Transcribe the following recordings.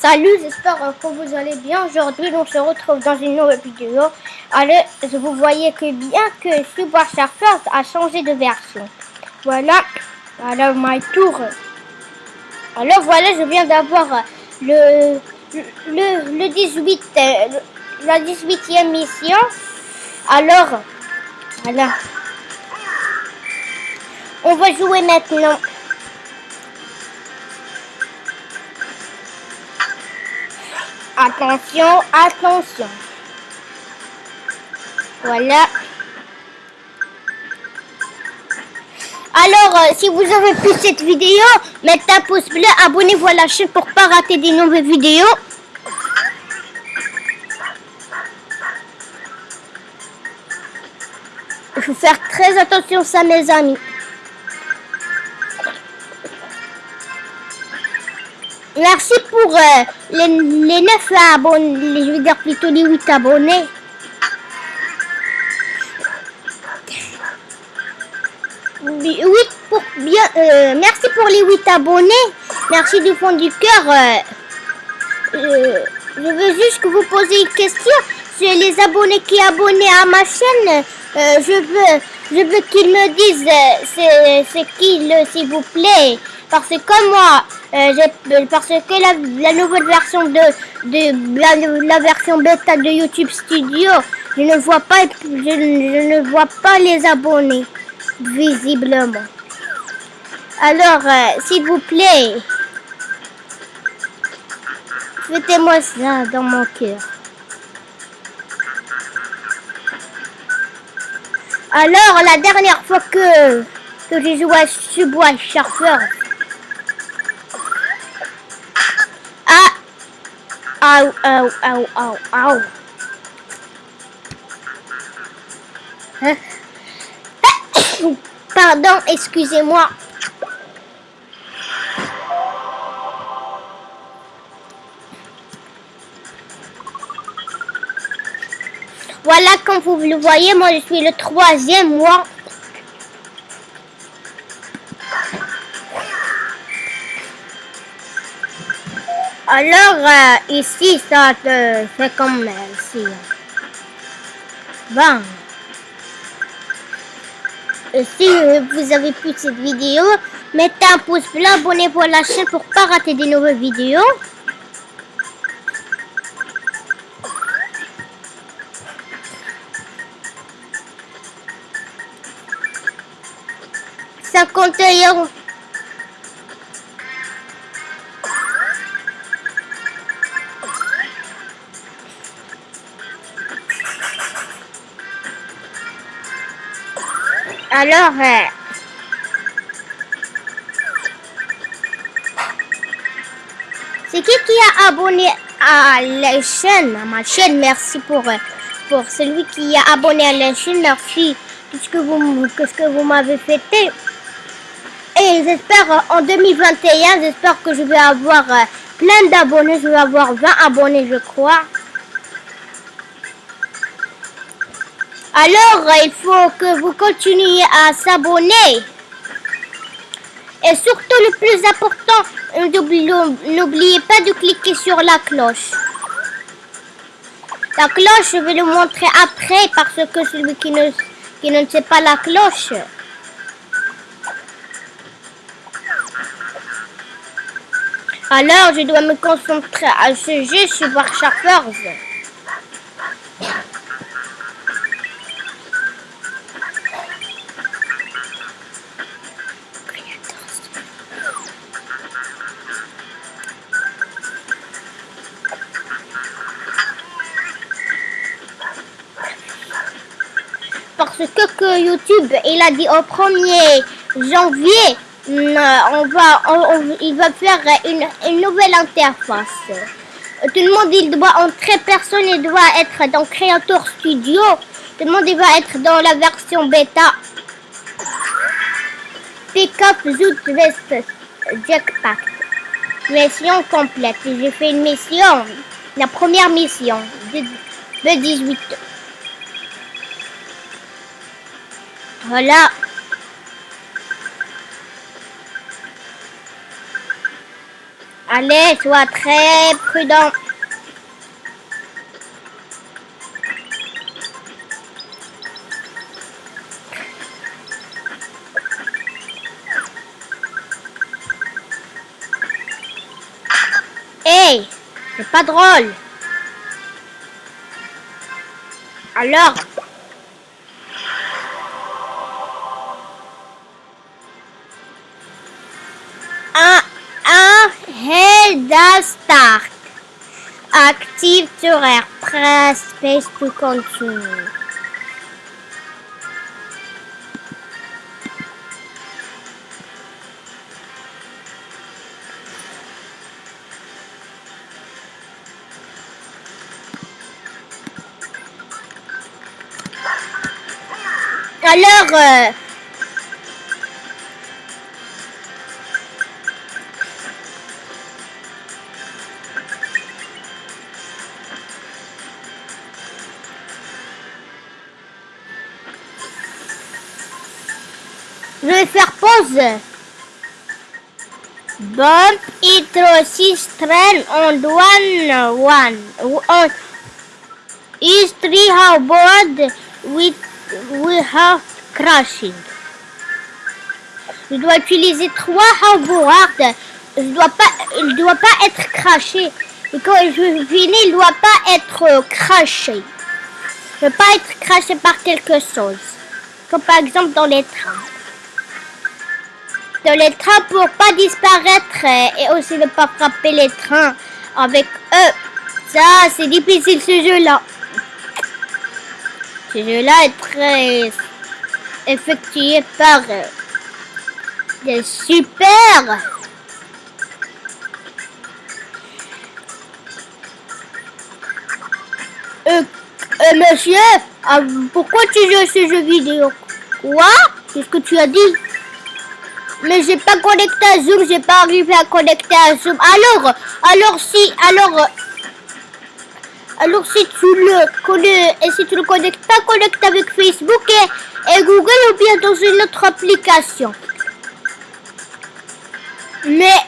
Salut, j'espère que vous allez bien. Aujourd'hui, on se retrouve dans une nouvelle vidéo. Alors, vous voyez que bien que Super Surfers a changé de version. Voilà, alors my tour. Alors voilà, je viens d'avoir le, le, le 18, euh, la 18e mission. Alors, voilà. On va jouer maintenant. Attention, attention. Voilà. Alors, euh, si vous avez plu cette vidéo, mettez un pouce bleu, abonnez-vous à la chaîne pour pas rater des nouvelles vidéos. Il faut faire très attention ça, mes amis. Merci pour euh, les, les 9 abonnés, je veux dire plutôt les 8 abonnés. Pour bien, euh, merci pour les 8 abonnés. Merci du fond du cœur. Euh, je veux juste que vous posiez une question. C'est les abonnés qui abonnés à ma chaîne. je veux, je veux qu'ils me disent c'est qui, s'il vous plaît. Parce que moi, euh, parce que la, nouvelle version de, de la, version bêta de YouTube Studio, je ne vois pas, je, ne vois pas les abonnés visiblement. Alors, euh, s'il vous plaît, faites-moi ça dans mon cœur. Alors, la dernière fois que, que j'ai joué à Subway Surfer, Au, au, au, au. Hein? Pardon, excusez-moi. Voilà, comme vous le voyez, moi je suis le troisième mois Alors, euh, ici, ça fait comme ici. Bon. Et si vous avez plu cette vidéo, mettez un pouce bleu, abonnez-vous à la chaîne pour pas rater des nouvelles vidéos. Ça compte Alors, euh, c'est qui qui a abonné à la chaîne, à ma chaîne? Merci pour, euh, pour celui qui a abonné à la chaîne. Merci tout ce que vous, que ce que vous m'avez fêté. Et j'espère euh, en 2021, j'espère que je vais avoir plein d'abonnés. Je vais avoir 20 abonnés, je crois. Alors, il faut que vous continuiez à s'abonner. Et surtout, le plus important, n'oubliez pas de cliquer sur la cloche. La cloche, je vais le montrer après parce que celui qui ne, qui ne sait pas la cloche. Alors, je dois me concentrer à ce jeu sur Warcraft parce que, YouTube, il a dit au 1er janvier, mm, on va, il va faire une, nouvelle interface. Tout le monde, il doit entrer, personne ne doit être dans Creator Studio. Tout le monde, il va être dans la version bêta. Pick up Zoot Vest Jackpack. Mission complète. J'ai fait une mission, la première mission de 18 Voilà. Allez, sois très prudent. Hey, c'est pas drôle. Alors Press Space to continue. Alors, euh, je vais faire pause. Bump intro 6 train on one one. On is three board with without crashing. Je dois utiliser trois hoverboards. Je dois pas, il doit pas être craché. Et quand je finis, il doit pas être craché. Il ne pas être craché par quelque chose. Comme par exemple dans les trains. Dans les trains pour pas disparaître et aussi ne pas frapper les trains avec eux. Ça, c'est difficile ce jeu-là. Ce jeu-là est très effectué par euh, des super euh, euh, monsieur, pourquoi tu joues à ce jeu vidéo? Quoi? Qu'est-ce que tu as dit? Mais j'ai pas connecté à Zoom, j'ai pas arrivé à connecter à Zoom. Alors, alors si, alors, alors si tu le connais et si tu le connectes pas, connecte avec Facebook et, Google ou bien dans une autre application. Mais,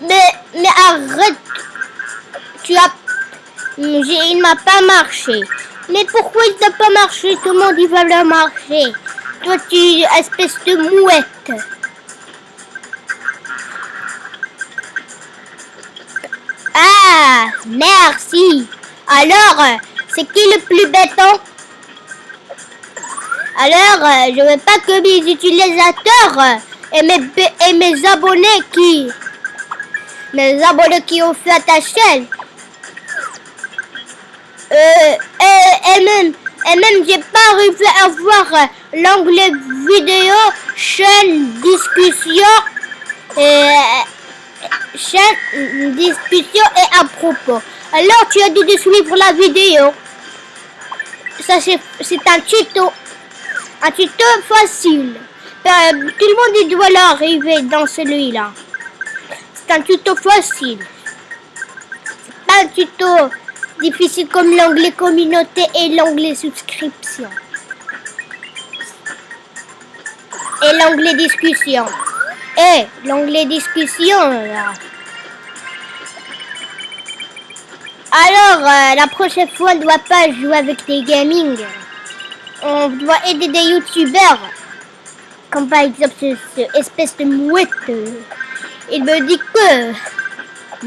mais, mais arrête. Tu as, il m'a pas marché. Mais pourquoi il n'a pas marché? Tout le monde il va le marcher. Toi tu espèce de mouette. Merci. Alors, c'est qui le plus béton? Alors, euh, je veux pas que mes utilisateurs euh, et mes, et mes abonnés qui... Mes abonnés qui ont fait ta chaîne. Euh, et, même, et même j'ai pas arrivé à voir l'onglet vidéo, chaîne, discussion, et, chaîne, discussion et à propos. Alors tu as dû suivre la vidéo. Ça c'est un tuto. Un tuto facile. Euh, tout le monde doit l'arriver dans celui-là. C'est un tuto facile. C'est pas un tuto difficile comme l'onglet communauté et l'onglet subscription. Et l'onglet discussion. Et l'onglet discussion. Alors, euh, la prochaine fois, on ne doit pas jouer avec des gaming. On doit aider des youtubeurs. Comme par exemple cette espèce de mouette. Il me dit que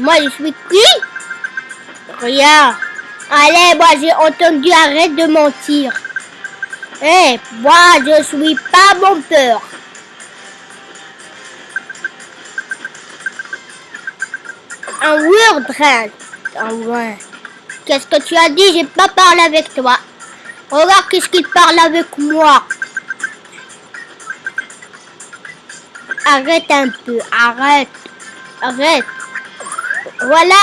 moi je suis qui? Regarde. Allez, moi j'ai entendu, arrête de mentir. Eh, moi je suis pas mon peur. Un word ah ouais. Qu'est-ce que tu as dit? J'ai pas parlé avec toi. Regarde qu'est-ce qu'il parle avec moi. Arrête un peu, arrête. Arrête. Voilà.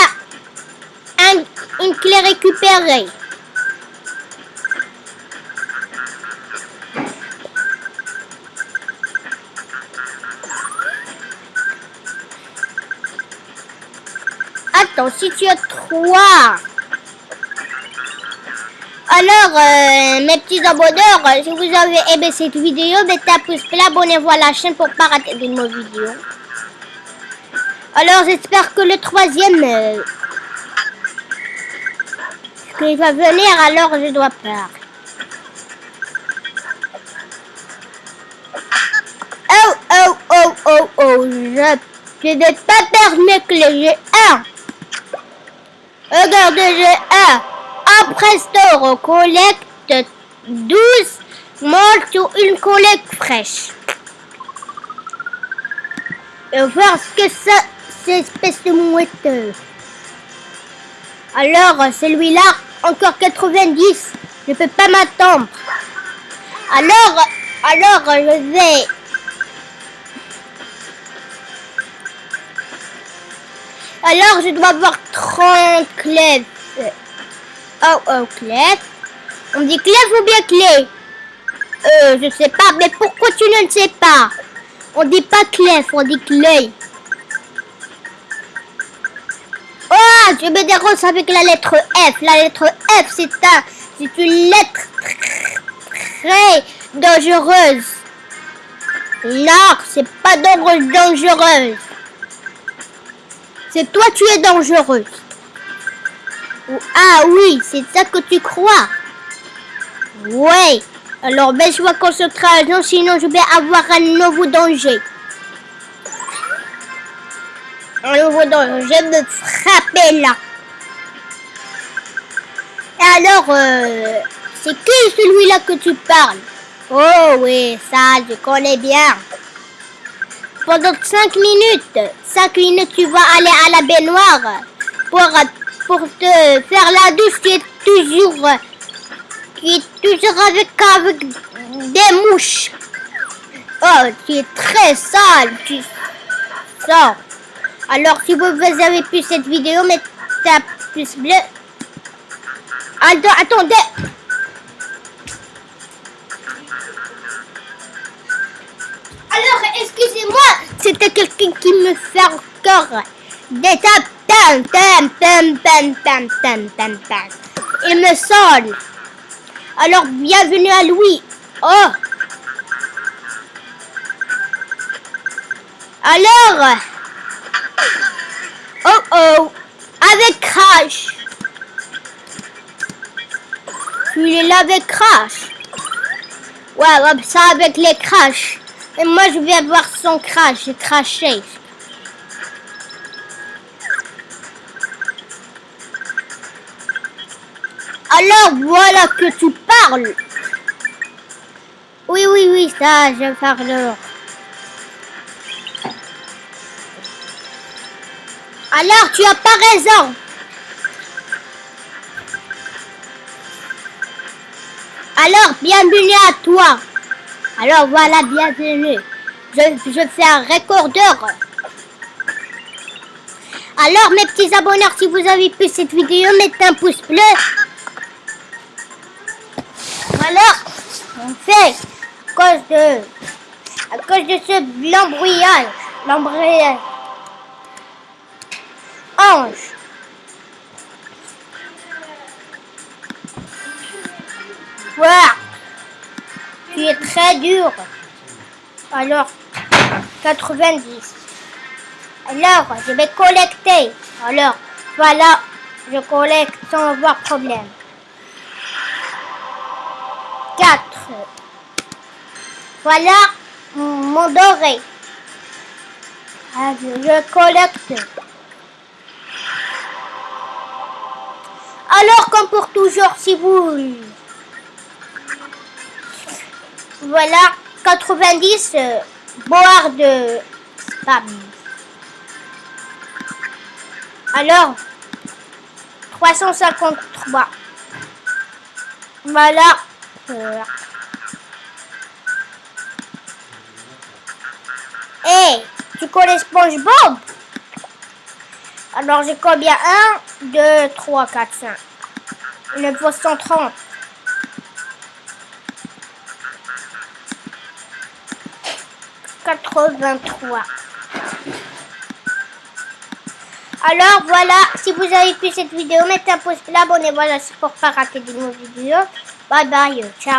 Un, une clé récupérée. Si tu as trois. Alors, euh, mes petits abonneurs, si vous avez aimé cette vidéo, mettez un pouce bleu, abonnez-vous à la chaîne pour ne pas rater de nos vidéos. Alors j'espère que le troisième euh, va venir, alors je dois peur. Oh, oh, oh, oh, oh, je je vais pas permettre que les G1. Regardez G1. Après store, collecte 12 molles sur une collecte fraîche. Et voir ce que ça, c'est espèce de mouette. Alors, celui-là, encore 90. Je peux pas m'attendre. Alors, alors, je vais Alors, je dois avoir 30 clés. Oh, oh, clés. On dit clé ou bien clé Euh, je sais pas. Mais pourquoi tu ne le sais pas On dit pas clé, on dit clé. Oh, je me dérange avec la lettre F. La lettre F, c'est un, c'est une lettre très dangereuse. Non, c'est pas dangereuse. C'est toi, tu es dangereuse. Ah oui, c'est ça que tu crois. Ouais. Alors baisse-moi concentration, sinon je vais avoir un nouveau danger. Un nouveau danger, je vais me frapper là. Alors, euh, c'est qui celui-là que tu parles? Oh oui, ça, je connais bien pendant 5 minutes. 5 minutes, tu vas aller à la baignoire pour, pour te faire la douche qui est toujours, qui est toujours avec, avec des mouches. Oh, tu es très sale, tu sors. Alors, si vous avez pu cette vidéo, mettez un pouce bleu. attendez. Qui me fait encore des tapes. Tam. Il me sonne. Alors, bienvenue à Louis. Oh. Alors. Oh oh. Avec Crash. Tu es là avec Crash. Ouais, ça avec les Crash. Et moi, je vais avoir son crash. J'ai craché. Alors, voilà que tu parles. Oui, oui, oui, ça, je parle. Alors, tu as pas raison. Alors, bienvenue à toi. Alors voilà, bienvenue. Je, je fais un recordeur. Alors mes petits abonnés, si vous avez pu cette vidéo, mettez un pouce bleu. Voilà, on fait à cause de, à cause de ce l'embrouillage, l'embrouillage. Ange. Voilà tu es très dur. Alors, 90. Alors, je vais collecter. Alors, voilà, je collecte sans avoir problème. 4. Voilà mon doré. Je collecte. Alors, comme pour toujours, si vous voilà, 90 euh, de spam. Alors, 353. Voilà. voilà. Hey, tu connais SpongeBob? Alors j'ai combien? 1, 2, 3, 4, 5. 930. 83. Alors voilà, si vous avez pu cette vidéo, mettez un pouce bleu, abonnez-vous à la pour pas rater de nos vidéos. Bye bye, ciao.